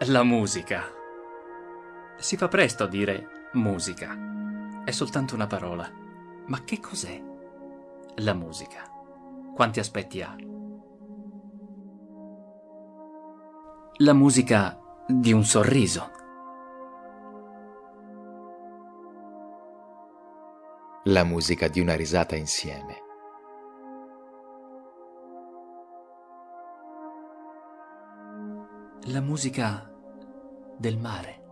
La musica. Si fa presto a dire musica. È soltanto una parola. Ma che cos'è? La musica. Quanti aspetti ha? La musica di un sorriso. La musica di una risata insieme. La musica del mare.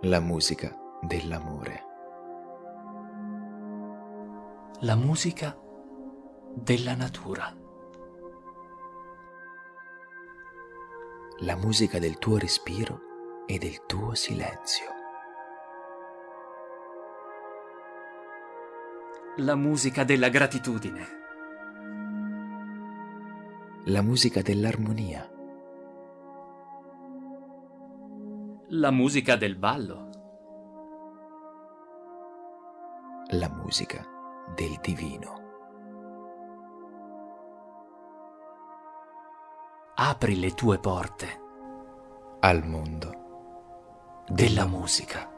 La musica dell'amore. La musica della natura. La musica del tuo respiro e del tuo silenzio. La musica della gratitudine. La musica dell'armonia. La musica del ballo. La musica del divino. Apri le tue porte Al mondo della musica.